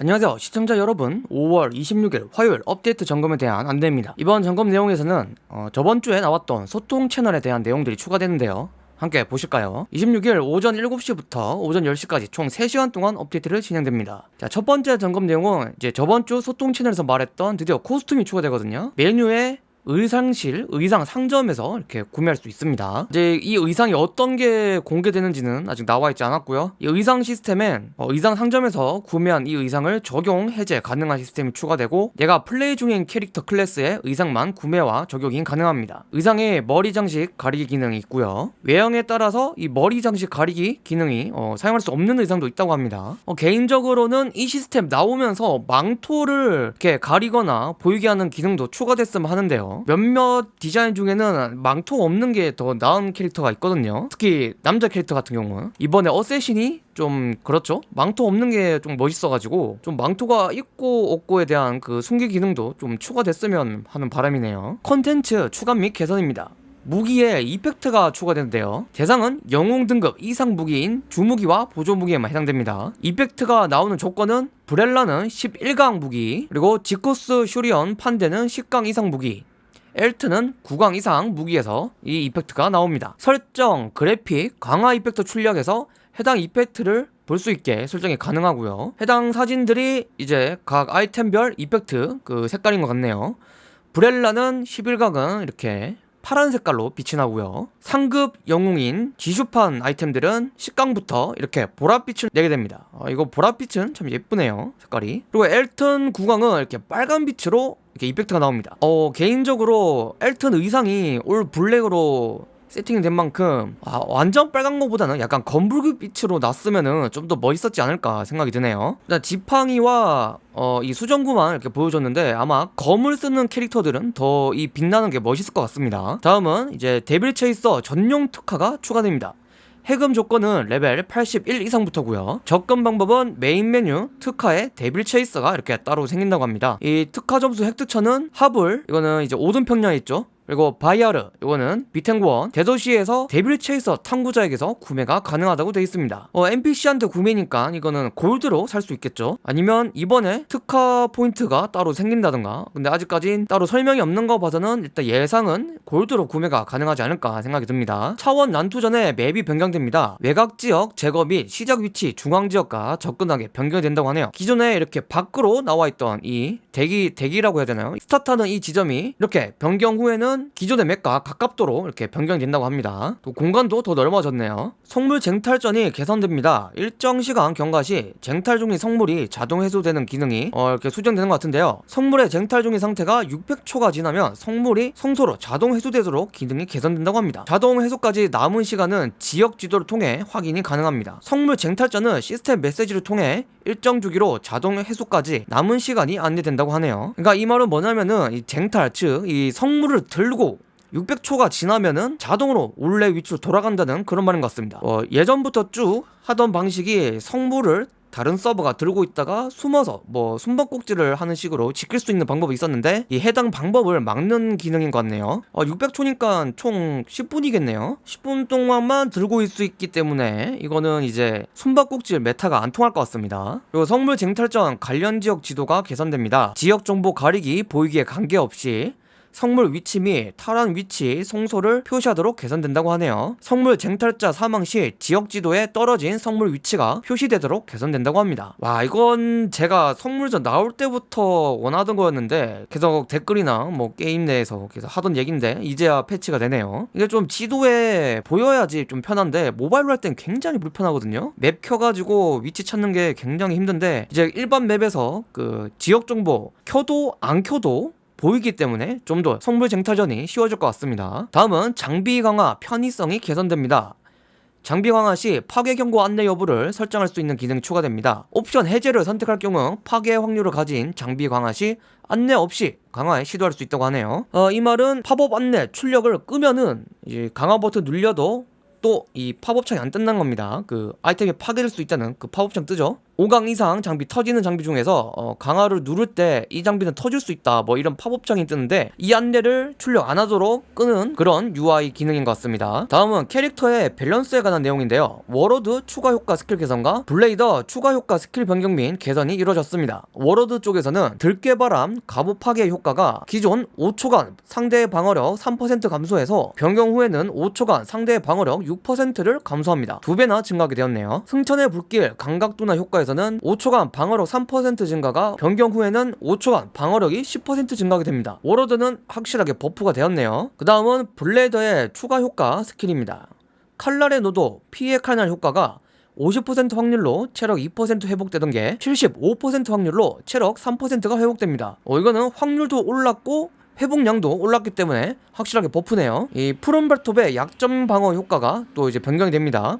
안녕하세요. 시청자 여러분 5월 26일 화요일 업데이트 점검에 대한 안내입니다. 이번 점검 내용에서는 어, 저번 주에 나왔던 소통 채널에 대한 내용들이 추가되는데요. 함께 보실까요? 26일 오전 7시부터 오전 10시까지 총 3시간 동안 업데이트를 진행됩니다. 자, 첫 번째 점검 내용은 이제 저번 주 소통 채널에서 말했던 드디어 코스튬이 추가되거든요. 메뉴에 의상실, 의상 상점에서 이렇게 구매할 수 있습니다. 이제 이 의상이 어떤 게 공개되는지는 아직 나와 있지 않았고요. 이 의상 시스템엔 어, 의상 상점에서 구매한 이 의상을 적용, 해제 가능한 시스템이 추가되고 내가 플레이 중인 캐릭터 클래스의 의상만 구매와 적용이 가능합니다. 의상에 머리 장식 가리기 기능이 있고요. 외형에 따라서 이 머리 장식 가리기 기능이 어, 사용할 수 없는 의상도 있다고 합니다. 어, 개인적으로는 이 시스템 나오면서 망토를 이렇게 가리거나 보이게 하는 기능도 추가됐으면 하는데요 몇몇 디자인 중에는 망토 없는 게 더 나은 캐릭터가 있거든요. 특히 남자 캐릭터 같은 경우는. 이번에 어쌔신이 좀 그렇죠? 망토 없는 게 좀 멋있어가지고 좀 망토가 있고 없고에 대한 그 숨기 기능도 좀 추가됐으면 하는 바람이네요. 컨텐츠 추가 및 개선입니다. 무기에 이펙트가 추가되는데요. 대상은 영웅 등급 이상 무기인 주무기와 보조무기에만 해당됩니다. 이펙트가 나오는 조건은 브렐라는 11강 무기 그리고 지코스 슈리언 판데는 10강 이상 무기 엘트는 9강 이상 무기에서 이 이펙트가 나옵니다. 설정, 그래픽, 강화 이펙트 출력에서 해당 이펙트를 볼 수 있게 설정이 가능하고요. 해당 사진들이 이제 각 아이템별 이펙트 그 색깔인 것 같네요. 브렐라는 11각은 이렇게 파란 색깔로 빛이 나고요. 상급 영웅인 지슈판 아이템들은 10강부터 이렇게 보랏빛을 내게 됩니다. 아, 이거 보랏빛은 참 예쁘네요 색깔이. 그리고 엘튼 구강은 이렇게 빨간 빛으로 이렇게 이펙트가 나옵니다. 어 개인적으로 엘튼 의상이 올 블랙으로 세팅이 된 만큼 아, 완전 빨간 거보다는 약간 검붉은 빛으로 났으면은 좀 더 멋있었지 않을까 생각이 드네요. 일단 지팡이와 어, 이 수정구만 이렇게 보여줬는데 아마 검을 쓰는 캐릭터들은 더 이 빛나는 게 멋있을 것 같습니다. 다음은 이제 데빌 체이서 전용 특화가 추가됩니다 해금 조건은 레벨 81 이상부터고요. 접근 방법은 메인 메뉴 특화에 데빌 체이서가 이렇게 따로 생긴다고 합니다. 이 특화 점수 획득처는 하블 이거는 이제 오든평야에 있죠 그리고 바이아르 이거는 비탱구원 대도시에서 데빌 체이서 탐구자에게서 구매가 가능하다고 되어 있습니다. 어, NPC한테 구매니까 이거는 골드로 살 수 있겠죠? 아니면 이번에 특화 포인트가 따로 생긴다던가. 근데 아직까진 따로 설명이 없는 거 봐서는 일단 예상은 골드로 구매가 가능하지 않을까 생각이 듭니다. 차원 난투 전에 맵이 변경됩니다. 외곽 지역 제거 및 시작 위치 중앙 지역과 접근하게 변경된다고 하네요. 기존에 이렇게 밖으로 나와 있던 이 대기 대기라고 해야 되나요? 스타트하는 이 지점이 이렇게 변경 후에는 공간은 기존의 맵과 가깝도록 이렇게 변경된다고 합니다. 또 공간도 더 넓어졌네요. 성물 쟁탈전이 개선됩니다. 일정 시간 경과 시 쟁탈 중인 성물이 자동 해소되는 기능이 어, 이렇게 수정되는 것 같은데요. 성물의 쟁탈 중인 상태가 600초가 지나면 성물이 성소로 자동 해소되도록 기능이 개선된다고 합니다. 자동 해소까지 남은 시간은 지역 지도를 통해 확인이 가능합니다. 성물 쟁탈전은 시스템 메시지를 통해 일정 주기로 자동 해소까지 남은 시간이 안내된다고 하네요. 그러니까 이 말은 뭐냐면은 이 쟁탈 즉 이 성물을 들고 600초가 지나면은 자동으로 원래 위치로 돌아간다는 그런 말인 것 같습니다. 어, 예전부터 쭉 하던 방식이 성물을 다른 서버가 들고 있다가 숨어서 뭐 숨바꼭질을 하는 식으로 지킬 수 있는 방법이 있었는데 이 해당 방법을 막는 기능인 것 같네요. 어, 600초니까 총 10분이겠네요. 10분 동안만 들고 있을 수 있기 때문에 이거는 이제 숨바꼭질 메타가 안 통할 것 같습니다. 그리고 성물 쟁탈전 관련 지역 지도가 개선됩니다. 지역 정보 가리기 보이기에 관계없이 성물 위치 및 탈환 위치, 송소를 표시하도록 개선된다고 하네요. 성물 쟁탈자 사망 시 지역 지도에 떨어진 성물 위치가 표시되도록 개선된다고 합니다. 와 이건 제가 성물전 나올 때부터 원하던 거였는데 계속 댓글이나 뭐 게임 내에서 계속 하던 얘긴데 이제야 패치가 되네요. 이게 좀 지도에 보여야지 좀 편한데 모바일로 할 땐 굉장히 불편하거든요. 맵 켜가지고 위치 찾는 게 굉장히 힘든데 이제 일반 맵에서 그 지역 정보 켜도 안 켜도 보이기 때문에 좀 더 성물 쟁탈전이 쉬워질 것 같습니다. 다음은 장비 강화 편의성이 개선됩니다. 장비 강화 시 파괴 경고 안내 여부를 설정할 수 있는 기능이 추가됩니다. 옵션 해제를 선택할 경우 파괴 확률을 가진 장비 강화 시 안내 없이 강화에 시도할 수 있다고 하네요. 어, 이 말은 팝업 안내 출력을 끄면은 이제 강화 버튼 눌려도 또 이 팝업창이 안 뜬다는 겁니다. 그 아이템이 파괴될 수 있다는 그 팝업창 뜨죠 5강 이상 장비 터지는 장비 중에서 어, 강화를 누를 때 이 장비는 터질 수 있다. 뭐 이런 팝업창이 뜨는데 이 안내를 출력 안 하도록 끄는 그런 UI 기능인 것 같습니다. 다음은 캐릭터의 밸런스에 관한 내용인데요. 워로드 추가 효과 스킬 개선과 블레이더 추가 효과 스킬 변경 및 개선이 이루어졌습니다. 워로드 쪽에서는 들깨바람 갑옷 파괴 효과가 기존 5초간 상대의 방어력 3% 감소해서 변경 후에는 5초간 상대의 방어력 6%를 감소합니다. 두 배나 증가하게 되었네요. 승천의 불길 감각도나 효과에서 는 5초간 방어력 3% 증가가 변경 후에는 5초간 방어력이 10% 증가하게 됩니다 워로드는 확실하게 버프가 되었네요 그 다음은 블레이더의 추가 효과 스킬입니다 칼날의 노도 피해 칼날 효과가 50% 확률로 체력 2% 회복되던 게 75% 확률로 체력 3%가 회복됩니다. 어, 이거는 확률도 올랐고 회복량도 올랐기 때문에 확실하게 버프네요. 이 푸른발톱의 약점 방어 효과가 또 이제 변경이 됩니다.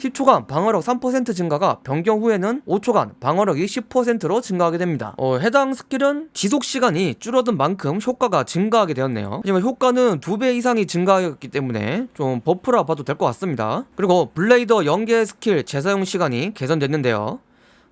10초간 방어력 3% 증가가 변경 후에는 5초간 방어력이 10%로 증가하게 됩니다. 어, 해당 스킬은 지속 시간이 줄어든 만큼 효과가 증가하게 되었네요. 하지만 효과는 2배 이상이 증가했기 때문에 좀 버프라 봐도 될 것 같습니다. 그리고 블레이더 연계 스킬 재사용 시간이 개선됐는데요.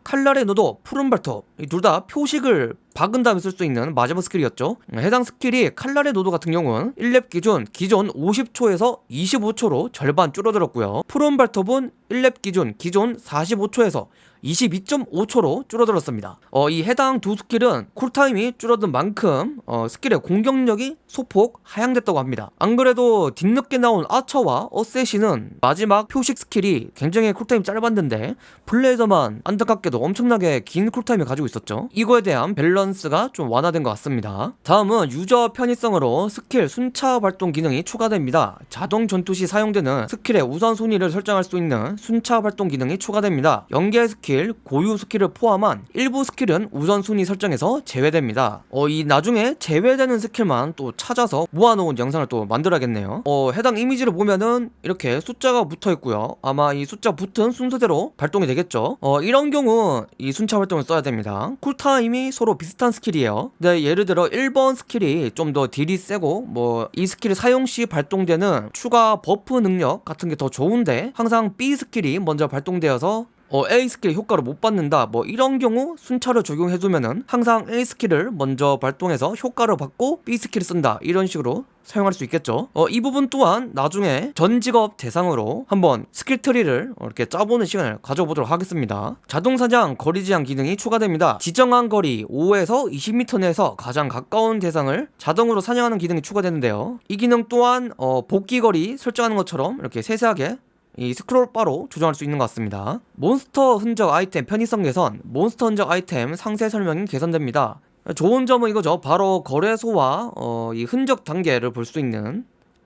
칼날의 노도, 푸른 발톱. 이둘다 표식을 박은 다음에 쓸 수 있는 마지막 스킬이었죠. 해당 스킬이 칼날의 노도 같은 경우는 1렙 기준 기존 50초에서 25초로 절반 줄어들었고요. 푸른 발톱은 1렙 기준 기존 45초에서 22.5초로 줄어들었습니다. 어, 이 해당 두 스킬은 쿨타임이 줄어든 만큼 어, 스킬의 공격력이 소폭 하향됐다고 합니다. 안 그래도 뒤늦게 나온 아처와 어세신은 마지막 표식 스킬이 굉장히 쿨타임이 짧았는데 블레이더만 안타깝게도 엄청나게 긴 쿨타임을 가지고 있었죠. 이거에 대한 밸런스가 좀 완화된 것 같습니다. 다음은 유저 편의성으로 스킬 순차 발동 기능이 추가됩니다. 자동 전투 시 사용되는 스킬의 우선 순위를 설정할 수 있는 순차 발동 기능이 추가됩니다. 연계 스킬, 고유 스킬을 포함한 일부 스킬은 우선순위 설정에서 제외됩니다. 어, 이 나중에 제외되는 스킬만 또 찾아서 모아놓은 영상을 또 만들어야겠네요. 어, 해당 이미지를 보면은 이렇게 숫자가 붙어 있고요. 아마 이 숫자 붙은 순서대로 발동이 되겠죠. 어, 이런 경우 이 순차 발동을 써야 됩니다. 쿨타임이 서로 비슷한 스킬이에요. 근데 예를 들어 1번 스킬이 좀 더 딜이 세고 뭐 이 스킬 사용 시 발동되는 추가 버프 능력 같은 게 더 좋은데 항상 B 스킬이 먼저 발동되어서 어, A 스킬 효과를 못 받는다. 뭐 이런 경우 순차를 적용해두면은 항상 A 스킬을 먼저 발동해서 효과를 받고 B 스킬을 쓴다. 이런 식으로 사용할 수 있겠죠. 어, 이 부분 또한 나중에 전 직업 대상으로 한번 스킬 트리를 이렇게 짜보는 시간을 가져보도록 하겠습니다. 자동 사냥 거리 제한 기능이 추가됩니다. 지정한 거리 5에서 20m 내에서 가장 가까운 대상을 자동으로 사냥하는 기능이 추가되는데요. 이 기능 또한 어, 복귀 거리 설정하는 것처럼 이렇게 세세하게 이 스크롤 바로 조정할 수 있는 것 같습니다. 몬스터 흔적 아이템 편의성 개선, 몬스터 흔적 아이템 상세 설명이 개선됩니다. 좋은 점은 이거죠. 바로 거래소와 어, 이 흔적 단계를 볼 수 있는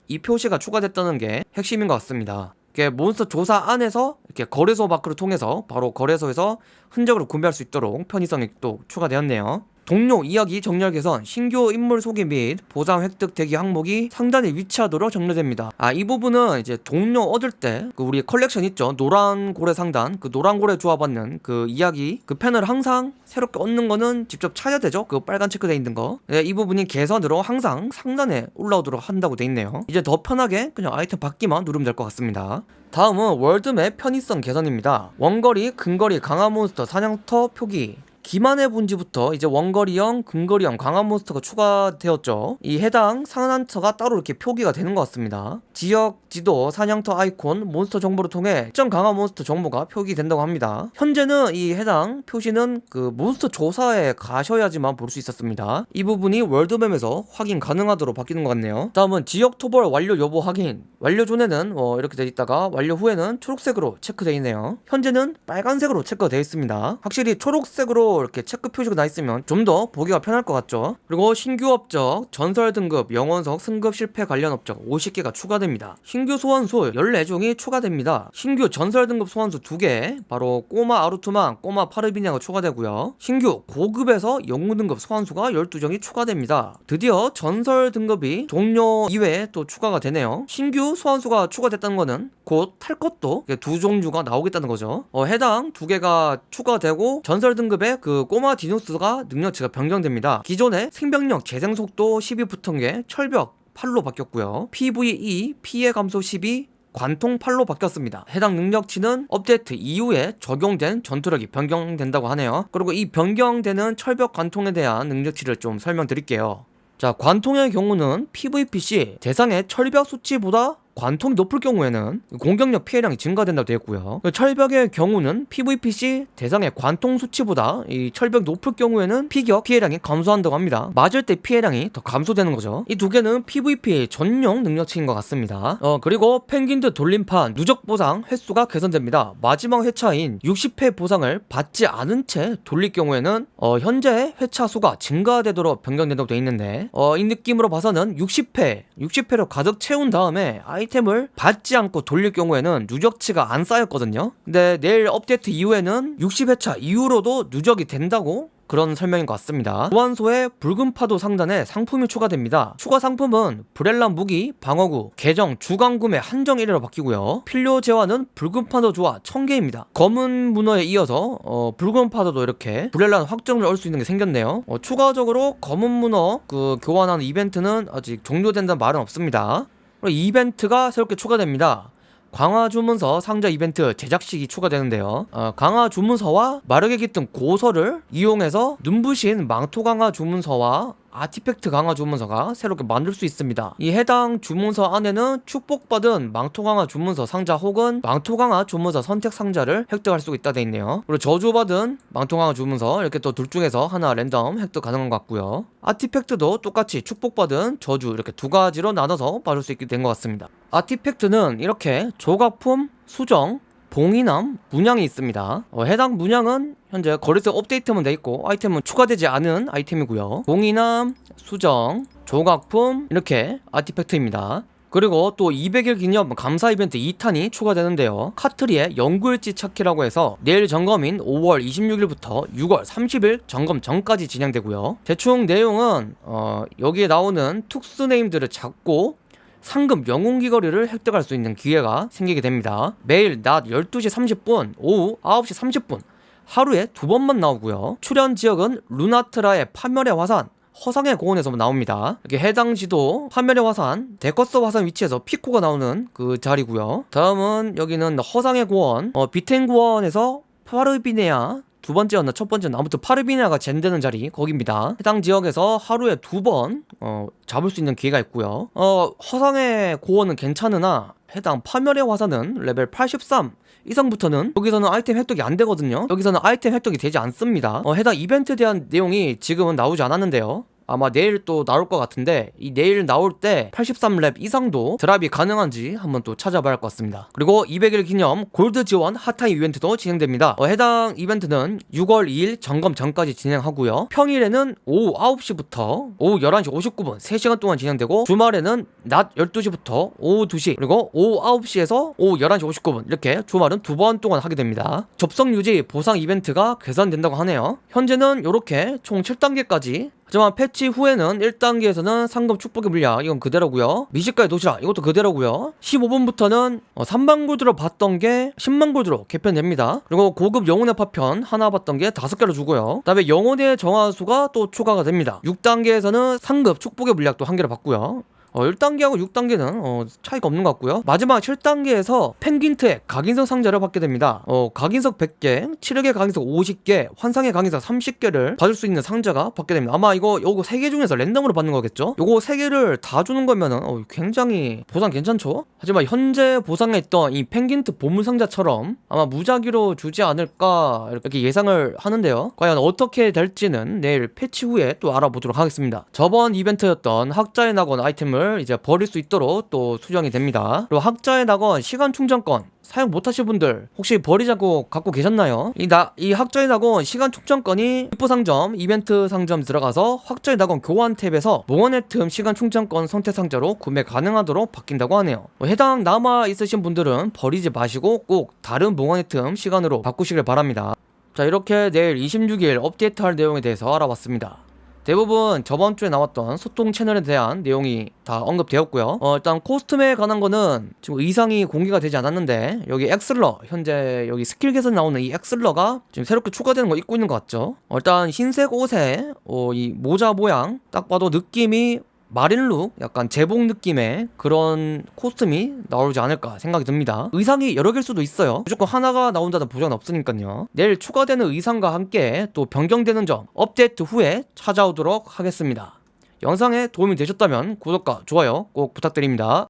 이 표시가 추가됐다는 게 핵심인 것 같습니다. 이게 몬스터 조사 안에서 이렇게 거래소 마크를 통해서 바로 거래소에서 흔적을 구매할 수 있도록 편의성이 또 추가되었네요. 동료 이야기 정렬 개선, 신규 인물 소개 및 보상 획득 대기 항목이 상단에 위치하도록 정렬됩니다. 아, 이 부분은 이제 동료 얻을 때 그 우리 컬렉션 있죠. 노란 고래 상단, 그 노란 고래 조합받는 그 이야기 그 펜을 항상 새롭게 얻는 거는 직접 찾아야 되죠. 그 빨간 체크돼 있는 거. 네, 이 부분이 개선으로 항상 상단에 올라오도록 한다고 돼 있네요. 이제 더 편하게 그냥 아이템 받기만 누르면 될 것 같습니다. 다음은 world map 편의성 개선입니다. 원거리, 근거리, 강화 몬스터, 사냥터 표기 기만의 분지부터 이제 원거리형, 근거리형, 강한 몬스터가 추가되었죠. 이 해당 사냥터가 따로 이렇게 표기가 되는 것 같습니다. 지역, 지도, 사냥터 아이콘, 몬스터 정보를 통해 특정 강한 몬스터 정보가 표기된다고 합니다. 현재는 이 해당 표시는 그 몬스터 조사에 가셔야지만 볼 수 있었습니다. 이 부분이 world map에서 확인 가능하도록 바뀌는 것 같네요. 다음은 지역 토벌 완료 여부 확인. 완료 전에는 어 이렇게 돼 있다가 완료 후에는 초록색으로 체크되어 있네요. 현재는 빨간색으로 체크가 되어 있습니다. 확실히 초록색으로 이렇게 체크 표시가 나 있으면 좀 더 보기가 편할 것 같죠? 그리고 신규 업적 전설 등급 영원석 승급 실패 관련 업적 50개가 추가됩니다. 신규 소환수 14종이 추가됩니다. 신규 전설 등급 소환수 2개 바로 꼬마 아루투만 꼬마 파르비냐가 추가되고요. 신규 고급에서 영웅 등급 소환수가 12종이 추가됩니다. 드디어 전설 등급이 종료 이외에 또 추가가 되네요. 신규 소환수가 추가됐다는 거는 곧 탈 것도 두 종류가 나오겠다는 거죠. 어, 해당 두 개가 추가되고 전설 등급의 그 꼬마 디노스가 능력치가 변경됩니다. 기존의 생명력 재생 속도 12 붙은 게 철벽 8로 바뀌었고요. PVE 피해 감소 12 관통팔로 바뀌었습니다. 해당 능력치는 업데이트 이후에 적용된 전투력이 변경된다고 하네요. 그리고 이 변경되는 철벽 관통에 대한 능력치를 좀 설명드릴게요. 자, 관통의 경우는 PVP 시 대상의 철벽 수치보다 관통이 높을 경우에는 공격력 피해량이 증가된다고 되어 있고요. 철벽의 경우는 PVP 시 대상의 관통 수치보다 이 철벽 높을 경우에는 피격 피해량이 감소한다고 합니다. 맞을 때 피해량이 더 감소되는 거죠. 이 두 개는 PVP 전용 능력치인 것 같습니다. 어 그리고 펭귄드 돌림판 누적 보상 횟수가 개선됩니다. 마지막 회차인 60회 보상을 받지 않은 채 돌릴 경우에는 어 현재 회차 수가 증가되도록 변경된다고 되어 있는데 어 이 느낌으로 봐서는 60회 60회로 가득 채운 다음에 아 이템을 받지 않고 돌릴 경우에는 누적치가 안 쌓였거든요 근데 내일 업데이트 이후에는 60회차 이후로도 누적이 된다고 그런 설명인 것 같습니다. 보안소에 붉은 파도 상단에 상품이 추가됩니다. 추가 상품은 브렐라 무기, 방어구, 계정, 주간 구매 한정 1회로 바뀌고요. 필요 재화는 붉은 파도 조화 1000개입니다. 검은 문어에 이어서 어, 붉은 파도도 이렇게 브렐라 확정을 얻을 수 있는 게 생겼네요. 어, 추가적으로 검은 문어 그 교환하는 이벤트는 아직 종료된다는 말은 없습니다. 이벤트가 새롭게 추가됩니다. 강화 주문서 상자 이벤트 제작식이 추가되는데요. 어, 강화 주문서와 마르게 깃든 고서를 이용해서 눈부신 망토 강화 주문서와 아티팩트 강화 주문서가 새롭게 만들 수 있습니다. 이 해당 주문서 안에는 축복받은 망토 강화 주문서 상자 혹은 망토 강화 주문서 선택 상자를 획득할 수 있다 돼 있네요. 그리고 저주받은 망토 강화 주문서 이렇게 또 둘 중에서 하나 랜덤 획득 가능한 것 같고요. 아티팩트도 똑같이 축복받은 저주 이렇게 두 가지로 나눠서 받을 수 있게 된 것 같습니다. 아티팩트는 이렇게 조각품, 수정, 봉인함, 문양이 있습니다. 어, 해당 문양은 현재 거래소 업데이트만 돼 있고 아이템은 추가되지 않은 아이템이고요. 봉인함, 수정, 조각품 이렇게 아티팩트입니다. 그리고 또 200일 기념 감사 이벤트 2탄이 추가되는데요. 카트리의 연구일지 찾기라고 해서 내일 점검인 5월 26일부터 6월 30일 점검 전까지 진행되고요. 대충 내용은 어, 여기에 나오는 특수 네임들을 찾고 상급 영웅 귀걸이를 획득할 수 있는 기회가 생기게 됩니다. 매일 낮 12시 30분, 오후 9시 30분 하루에 두 번만 나오고요. 출현 지역은 루나트라의 파멸의 화산, 허상의 고원에서 나옵니다. 이렇게 해당 지도 파멸의 화산, 데커스 화산 위치에서 피코가 나오는 그 자리고요. 다음은 여기는 허상의 고원, 어, 비텐 고원에서 파르비네아 두 번째였나 첫 번째는 아무튼 파르비네아가 젠되는 자리 거기입니다. 해당 지역에서 하루에 두번 어, 잡을 수 있는 기회가 있고요. 어, 허상의 고원은 괜찮으나 해당 파멸의 화산은 레벨 83 이상부터는 여기서는 아이템 획득이 안 되거든요. 여기서는 아이템 획득이 되지 않습니다. 어, 해당 이벤트에 대한 내용이 지금은 나오지 않았는데요. 아마 내일 또 나올 것 같은데 이 내일 나올 때 83렙 이상도 drop이 가능한지 한번 또 찾아봐야 할 것 같습니다. 그리고 200일 기념 골드 지원 hot time 이벤트도 진행됩니다. 어, 해당 이벤트는 6월 2일 점검 전까지 진행하고요. 평일에는 오후 9시부터 오후 11시 59분 3시간 동안 진행되고 주말에는 낮 12시부터 오후 2시 그리고 오후 9시에서 오후 11시 59분 이렇게 주말은 두 번 동안 하게 됩니다. 접속 유지 보상 이벤트가 개선된다고 하네요. 현재는 이렇게 총 7단계까지 하지만 패치 후에는 1단계에서는 상급 축복의 물약 이건 그대로고요. 미식가의 도시락 이것도 그대로고요. 15분부터는 3만 골드로 봤던 게 10만 골드로 개편됩니다. 그리고 고급 영혼의 파편 하나 봤던 게 5개로 주고요. 그 다음에 영혼의 정화수가 또 추가가 됩니다. 6단계에서는 상급 축복의 물약도 한 개를 받고요 어, 1단계하고 6단계는 어, 차이가 없는 것 같고요. 마지막 7단계에서 펭귄트의 각인석 상자를 받게 됩니다. 어, 각인석 100개, 7흑의 각인석 50개, 환상의 각인석 30개를 받을 수 있는 상자가 받게 됩니다. 아마 이거 요거 3개 중에서 랜덤으로 받는 거겠죠? 요거 3개를 다 주는 거면은 어, 굉장히 보상 괜찮죠? 하지만 현재 보상에 있던 이 펭귄트 보물 상자처럼 아마 무작위로 주지 않을까 이렇게 예상을 하는데요. 과연 어떻게 될지는 내일 패치 후에 또 알아보도록 하겠습니다. 저번 이벤트였던 학자의 낙원 아이템을 아이템을 이제 버릴 수 있도록 또 수정이 됩니다. 그리고 학자의 낙원 시간 충전권 사용 못하실 분들 혹시 버리자고 갖고 계셨나요? 이, 나, 이 학자의 낙원 시간 충전권이 입부 상점 이벤트 상점 들어가서 학자의 낙원 교환 탭에서 몽원의 틈 시간 충전권 선택 상자로 구매 가능하도록 바뀐다고 하네요 뭐 해당 남아 있으신 분들은 버리지 마시고 꼭 다른 몽원의 틈 시간으로 바꾸시길 바랍니다 자 이렇게 내일 26일 업데이트할 내용에 대해서 알아봤습니다 대부분 저번 주에 나왔던 소통 채널에 대한 내용이 다 언급되었고요. 어, 일단 costume에 관한 거는 지금 의상이 공개가 되지 않았는데 여기 엑슬러 현재 여기 스킬 개선 나오는 이 엑슬러가 지금 새롭게 추가되는 거 입고 있는 것 같죠? 어, 일단 흰색 옷에 어, 이 모자 모양 딱 봐도 느낌이 marine look 약간 제복 느낌의 그런 costume이 나오지 않을까 생각이 듭니다. 의상이 여러 개일 수도 있어요. 무조건 하나가 나온다는 보장은 없으니까요. 내일 추가되는 의상과 함께 또 변경되는 점 업데이트 후에 찾아오도록 하겠습니다. 영상에 도움이 되셨다면 구독과 좋아요 꼭 부탁드립니다